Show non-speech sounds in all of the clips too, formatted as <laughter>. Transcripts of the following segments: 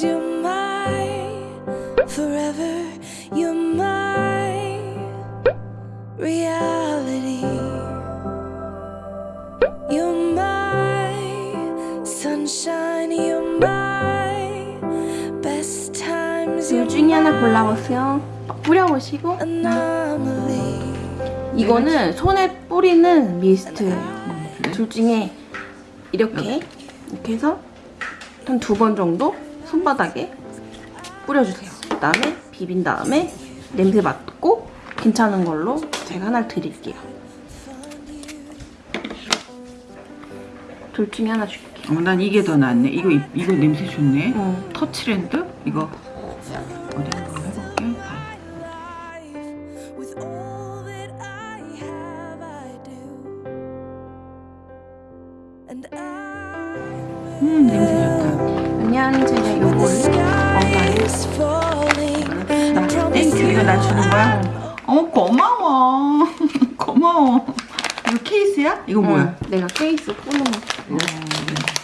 Cause you're mine forever You're my reality You're my sunshine You're my best times 둘 중에 하나 골라보세요 뿌려보시고 이거는 손에 뿌리는 미스트 둘 중에 이렇게 이렇게 해서 한 두 번 정도 손바닥에 뿌려주세요. 그 다음에 비빈 다음에 냄새 맡고 괜찮은 걸로 제가 하나 드릴게요. 둘 중에 하나 줄게요. 어, 난 이게 더 낫네. 이거 이- 이거 냄새 좋네. 어. 터치랜드 이거 어디 한번 해볼게. 음 냄새 좋다. 그냥 제가 요거를 건강에 is falling. 나 땡큐 이거 나 주는 거야? 어 고마워. <laughs> 고마워. 이거 케이스야? 이거 뭐야? 응, 내가 케이스 꾸는 거. 어,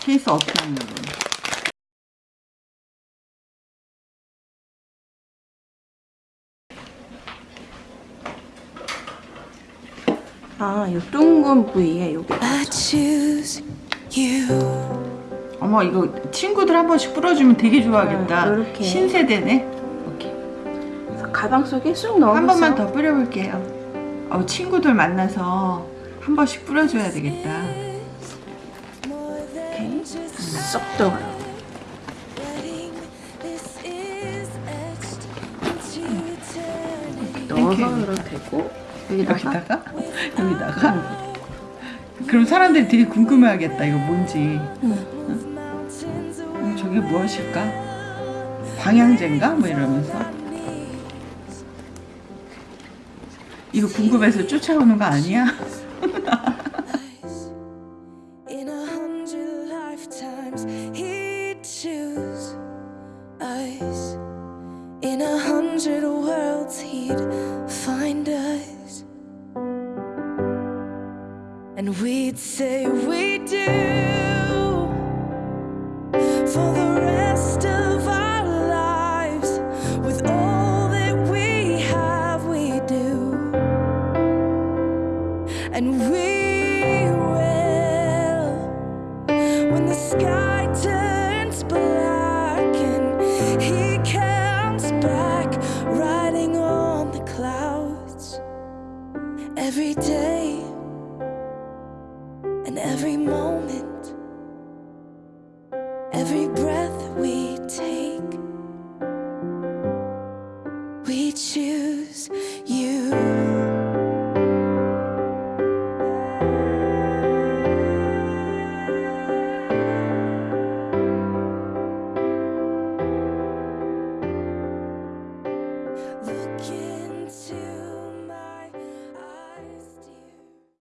케이스 어떻게 하는 거야? 아, 요 둥근 부위에 요게. 어머 이거 친구들 한 번씩 뿌려주면 되게 좋아하겠다. 응, 요렇게. 신세대네. 그래서 가방 속에 쑥 넣어서 한 번만 더 뿌려볼게요. 어, 친구들 만나서 한 번씩 뿌려줘야 되겠다. 이렇게 쏙 들어가요. 넣어서 되고 여기다가 여기다가 여기다가. 그럼 사람들이 되게 궁금해하겠다. 이거 뭔지. Mountains 음, 저게 무엇일까? 방향제인가? 뭐 이러면서. 이거 궁금해서 쫓아오는 거 아니야? And we'd say we do and we will. When the sky turns black and he comes back, riding on the clouds every day and every moment, every breath we take. We choose you.